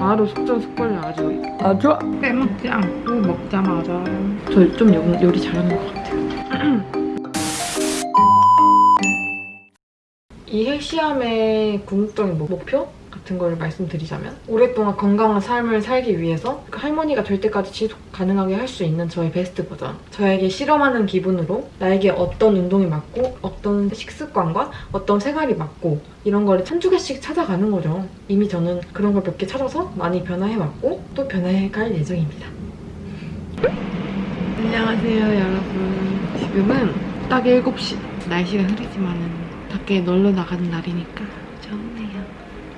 바로 속전속결로 아주 아 좋아. 빼먹지 않고 먹자마자 저 좀 요리 잘하는 것 같아요. 이 헬시함의 궁극적인 목- 목표 같은 걸 말씀드리자면 오랫동안 건강한 삶을 살기 위해서 그 할머니가 될 때까지 지속 가능하게 할 수 있는 저의 베스트 버전. 저에게 실험하는 기분으로 나에게 어떤 운동이 맞고 어떤 식습관과 어떤 생활이 맞고 이런 거를 한두 개씩 찾아가는 거죠. 이미 저는 그런 걸 몇 개 찾아서 많이 변화해왔고 또 변화해갈 예정입니다. 안녕하세요 여러분. 지금은 딱 7시 날씨가 흐리지만 은 밖에 놀러 나가는 날이니까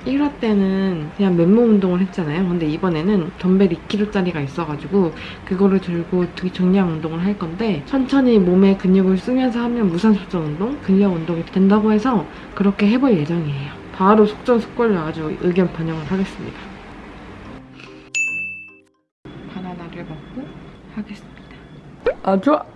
1화 때는 그냥 맨몸 운동을 했잖아요. 근데 이번에는 덤벨 2kg짜리가 있어가지고 그거를 들고 정량 운동을 할 건데 천천히 몸에 근육을 쓰면서 하면 무산소전 운동, 근력 운동이 된다고 해서 그렇게 해볼 예정이에요. 바로 속전속결로 아주 의견 반영을 하겠습니다. 바나나를 먹고 하겠습니다. 아 좋아.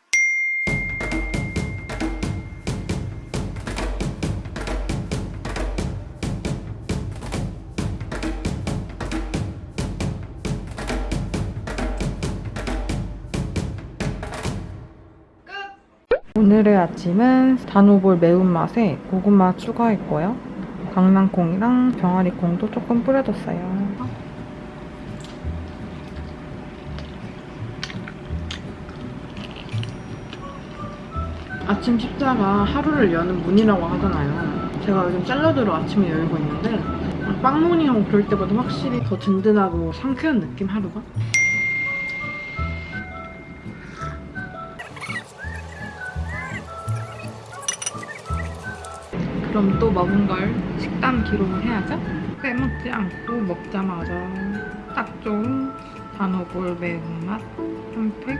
오늘의 아침은 단호볼 매운맛에 고구마 추가했고요. 강낭콩이랑 병아리콩도 조금 뿌려줬어요. 아침 식사가 하루를 여는 문이라고 하잖아요. 제가 요즘 샐러드로 아침을 열고 있는데 빵모닝하고 그럴 때보다 확실히 더 든든하고 상쾌한 느낌 하루가? 그럼 또 먹은 걸 식단 기록을 해야죠? 빼먹지 않고 먹자마자 딱 좋은 단호볼 매운맛 한 팩.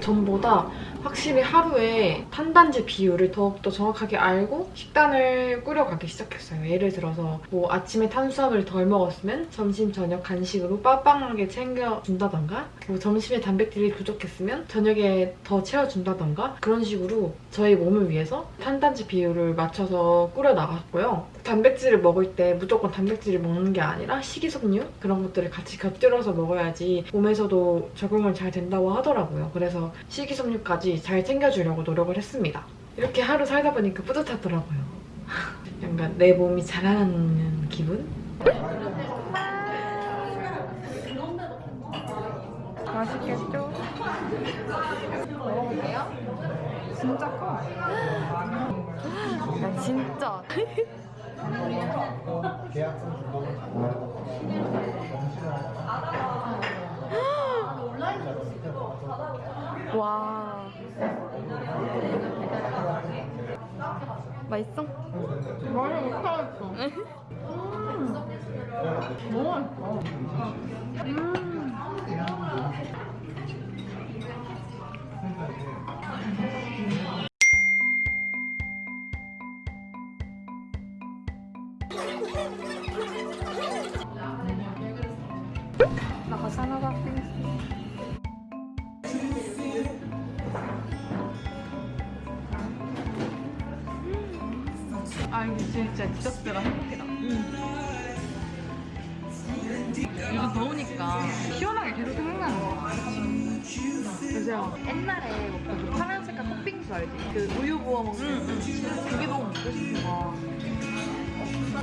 전보다 확실히 하루에 탄단지 비율을 더욱더 정확하게 알고 식단을 꾸려가기 시작했어요. 예를 들어서 뭐 아침에 탄수화물을 덜 먹었으면 점심, 저녁 간식으로 빠빵하게 챙겨준다던가 뭐 점심에 단백질이 부족했으면 저녁에 더 채워준다던가 그런 식으로 저희 몸을 위해서 탄단지 비율을 맞춰서 꾸려나갔고요. 단백질을 먹을 때 무조건 단백질을 먹는 게 아니라 식이섬유 그런 것들을 같이 곁들여서 먹어야지 몸에서도 적응을 잘 된다고 하더라고요. 그래서 식이섬유까지 잘 챙겨주려고 노력을 했습니다. 이렇게 하루 살다 보니까 뿌듯하더라고요. 약간 내 몸이 자라나는 기분? 맛있겠죠? 진짜 커. 야 진짜 와 맛있어? 많이 못하겠어. 너무 맛있어. 나 가서 하나 봐. 아 이게 진짜 디저트가 행복이다. 요즘 더우니까 시원하게 계속 생각나는 거 같아. 그래서 옛날에 먹던 그 파란 색깔 팥빙수 알지? 그 우유 부어 먹는 그게 너무 먹고 싶은 거야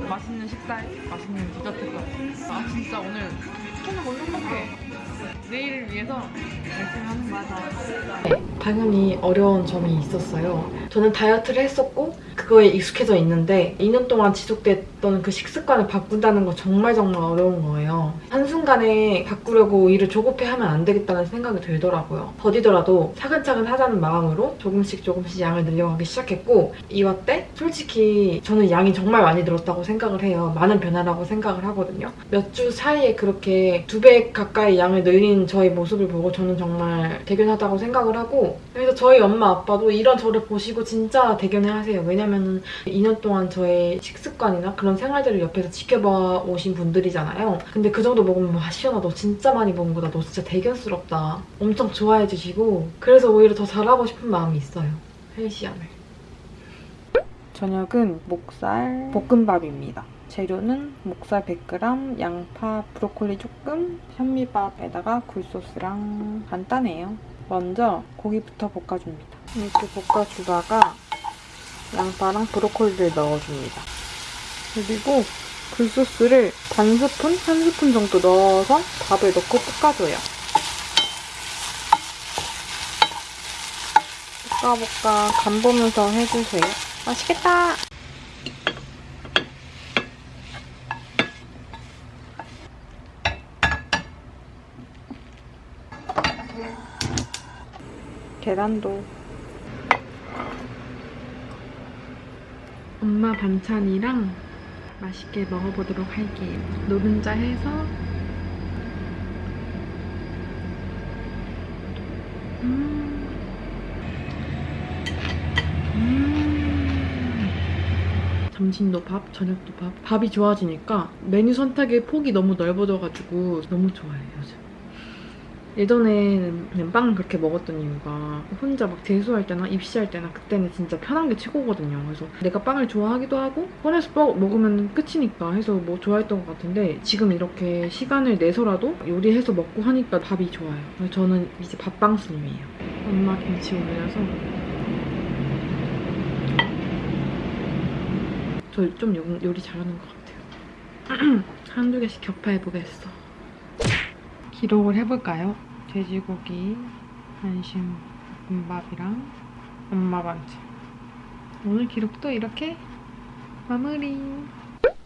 맛있는 식살, 맛있는 디저트까지. 아 진짜 오늘 오늘 못 행복해. 내일을 위해서 열심히 하는 거야. 당연히 어려운 점이 있었어요. 저는 다이어트를 했었고 그거에 익숙해져 있는데 2년 동안 지속됐던 그 식습관을 바꾼다는 거 정말 정말 어려운 거예요. 한순간에 바꾸려고 일을 조급해하면 안 되겠다는 생각이 들더라고요. 더디더라도 차근차근 하자는 마음으로 조금씩 조금씩 양을 늘려가기 시작했고 2화 때 솔직히 저는 양이 정말 많이 늘었다고 생각을 해요. 많은 변화라고 생각을 하거든요. 몇 주 사이에 그렇게 두 배 가까이 양을 늘린 저의 모습을 보고 저는 정말 대견하다고 생각을 하고 그래서 저희 엄마 아빠도 이런 저를 보시고 진짜 대견해 하세요. 왜냐면은 2년 동안 저의 식습관이나 그런 생활들을 옆에서 지켜봐 오신 분들이잖아요. 근데 그 정도 먹으면 와 시연아 너 진짜 많이 먹은 거다. 너 진짜 대견스럽다. 엄청 좋아해 주시고 그래서 오히려 더 잘하고 싶은 마음이 있어요. 헬시안을. 저녁은 목살 볶음밥입니다. 재료는 목살 100g, 양파, 브로콜리 조금, 현미밥에다가 굴소스랑 간단해요. 먼저 고기부터 볶아줍니다. 이렇게 볶아주다가 양파랑 브로콜리를 넣어줍니다. 그리고 굴소스를 반 스푼, 한 스푼 정도 넣어서 밥을 넣고 볶아줘요. 볶아 볶아 간 보면서 해주세요. 맛있겠다! 계란도 엄마 반찬이랑 맛있게 먹어보도록 할게요. 노른자 해서 음. 음. 점심도 밥, 저녁도 밥. 밥이 좋아지니까 메뉴 선택의 폭이 너무 넓어져가지고 너무 좋아요, 요즘. 예전에는 그냥 빵 그렇게 먹었던 이유가 혼자 막 재수할 때나 입시할 때나 그때는 진짜 편한 게 최고거든요. 그래서 내가 빵을 좋아하기도 하고 꺼내서 먹- 먹으면 끝이니까 해서 뭐 좋아했던 것 같은데 지금 이렇게 시간을 내서라도 요리해서 먹고 하니까 밥이 좋아요. 저는 이제 밥빵순이에요. 엄마 김치 올려서 저 좀 요리 잘하는 것 같아요. 한두 개씩 격파해보겠어. 기록을 해볼까요? 돼지고기, 안심, 볶음밥이랑 엄마 반찬. 오늘 기록도 이렇게 마무리.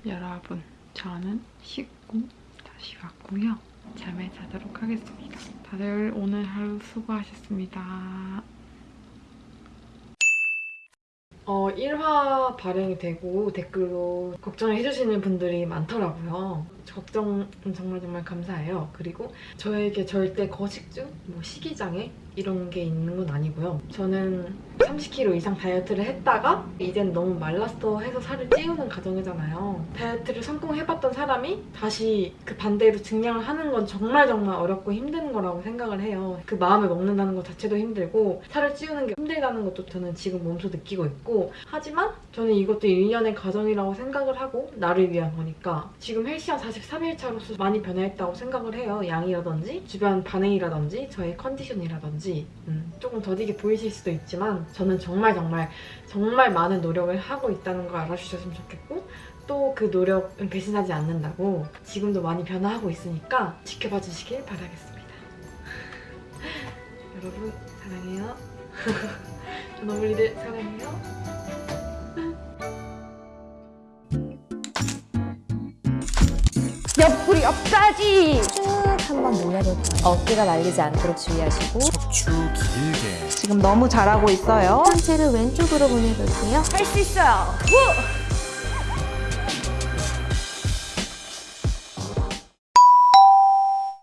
여러분, 저는 씻고 다시 왔고요. 잠에 자도록 하겠습니다. 다들 오늘 하루 수고하셨습니다. 어, 1화 발행이 되고 댓글로 걱정해주시는 분들이 많더라고요. 걱정은 정말 정말 감사해요. 그리고 저에게 절대 거식증, 뭐 식이장애 이런 게 있는 건 아니고요. 저는 30kg 이상 다이어트를 했다가 이젠 너무 말랐어 해서 살을 찌우는 과정이잖아요. 다이어트를 성공해봤던 사람이 다시 그 반대로 증량을 하는 건 정말 정말 어렵고 힘든 거라고 생각을 해요. 그 마음을 먹는다는 것 자체도 힘들고 살을 찌우는 게 힘들다는 것도 저는 지금 몸소 느끼고 있고 하지만 저는 이것도 1년의 과정이라고 생각을 하고 나를 위한 거니까 지금 헬시한 43일차로서 많이 변화했다고 생각을 해요. 양이라든지 주변 반응이라든지 저의 컨디션이라든지 음, 조금 더디게 보이실 수도 있지만 저는 정말 정말 정말 많은 노력을 하고 있다는 걸 알아주셨으면 좋겠고 또 그 노력은 배신하지 않는다고 지금도 많이 변화하고 있으니까 지켜봐 주시길 바라겠습니다. 여러분 사랑해요. 너블리들 사랑해요. 옆구리 옆까지 쭉 한번 늘려볼게요. 어깨가 말리지 않도록 주의하시고 척추 길게 지금 너무 잘하고 있어요. 상체를 왼쪽으로 보내볼게요. 할 수 있어요. 후!